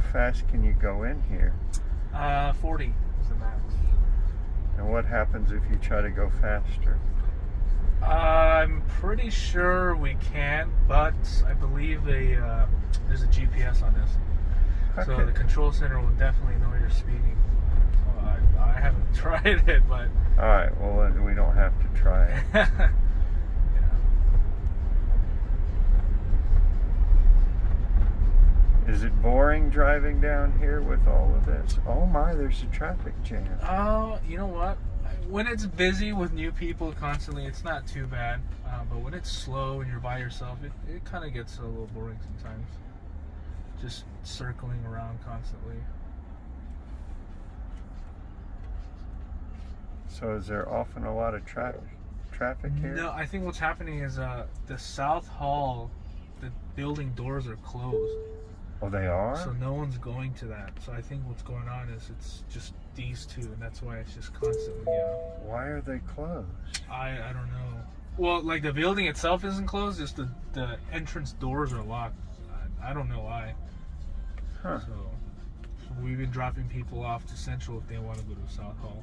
How fast can you go in here? Uh, 40 is the max. And what happens if you try to go faster? I'm pretty sure we can, but I believe a uh, there's a GPS on this, so the control center will definitely know you're speeding. Well, I, I haven't tried it, but All right. Well, then we don't have to try it. boring driving down here with all of this? Oh my, there's a traffic jam. Oh, you know what? When it's busy with new people constantly, it's not too bad. Uh, but when it's slow and you're by yourself, it, it kind of gets a little boring sometimes. Just circling around constantly. So is there often a lot of traffic traffic here? No, I think what's happening is uh, the South Hall, the building doors are closed. Oh, they are. So no one's going to that. So I think what's going on is it's just these two, and that's why it's just constantly. Uh, Why are they closed? I I don't know. Well, like the building itself isn't closed, just the the entrance doors are locked. I, I don't know why. Huh. So, so we've been dropping people off to Central if they want to go to South Hall.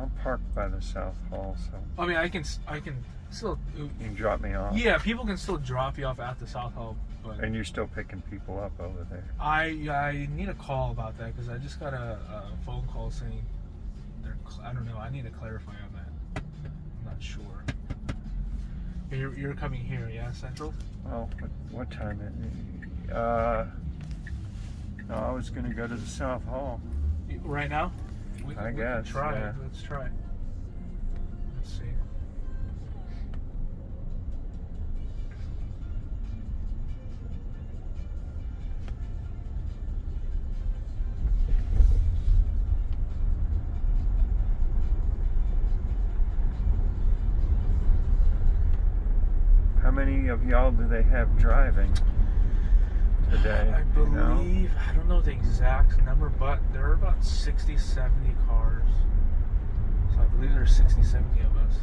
I'm parked by the South Hall, so I mean, I can I can still. you can drop me off. Yeah, people can still drop you off at the South Hall, but And you're still picking people up over there. I I need a call about that because I just got a, a phone call saying they're I don't know. I need to clarify on that. I'm not sure. You're, you're coming here, yeah, Central. Well, what, what time is it? Uh, no, I was going to go to the South Hall. Right now? We, I we guess, Can try. yeah. Let's try. Let's see. How many of y'all do they have driving today? I Do you know? believe, I don't know the exact number, but there are about 60, 70 cars. So I believe there are 60, 70 of us.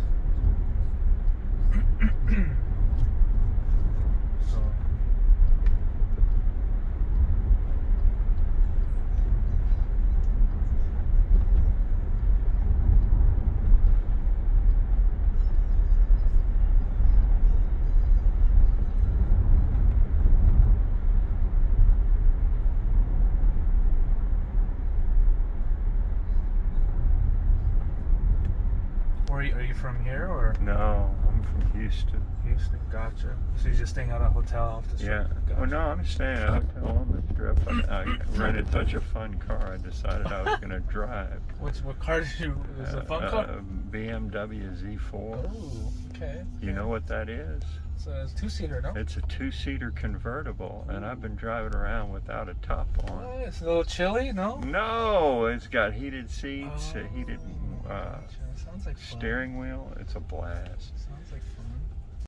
so, where are you, are you from here or No, I'm from Houston. Houston? Gotcha. So you're just staying at a hotel off the strip? Yeah. Gotcha. Well, no, I'm staying at a hotel on the strip. I, I rented such a fun car, I decided I was going to drive. What's, what car did you? Is it a fun car? Uh, BMW Z4. Oh, okay. You know what that is? It's a two seater, no? It's a two-seater convertible, and I've been driving around without a top on. Oh, it's a little chilly, no? No, it's got heated seats, Oh, heated uh. Sounds like steering wheel. It's a blast. Sounds like fun.